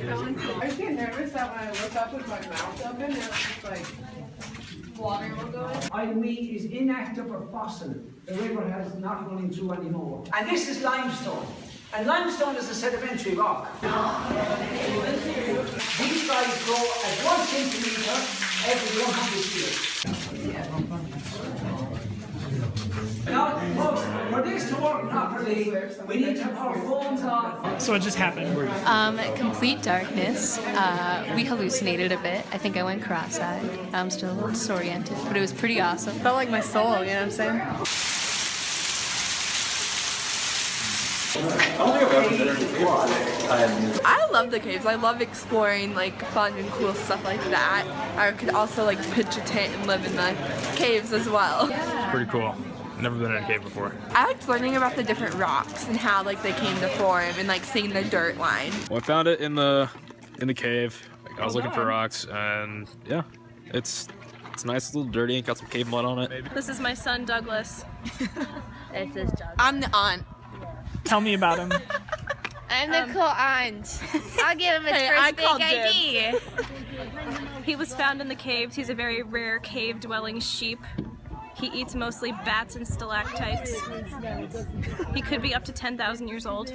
like I get nervous that when I look up with my mouth open, and it's like water will go in. I is inactive or fossil. The river has not running through anymore. And this is limestone. And limestone is a sedimentary rock. These guys grow at one centimeter every 100 years. Properly, we need to have our phones on. So what just happened? Um, complete darkness. Uh, we hallucinated a bit. I think I went cross-eyed. I'm still a little disoriented, but it was pretty awesome. Felt like my soul, you know what I'm saying? I love the caves. I love exploring like fun and cool stuff like that. I could also like pitch a tent and live in the caves as well. Pretty cool. Never been in a cave before. I liked learning about the different rocks and how like they came to form and like seeing the dirt line. Well, I found it in the in the cave. I was oh, looking for rocks, and yeah, it's it's nice, it's a little dirty. And got some cave mud on it. This is my son Douglas. I'm the aunt. Tell me about him. I'm the um, cool aunt. I'll give him his Hey, first I big called ID. He was found in the caves. He's a very rare cave-dwelling sheep. He eats mostly bats and stalactites. He could be up to 10,000 years old.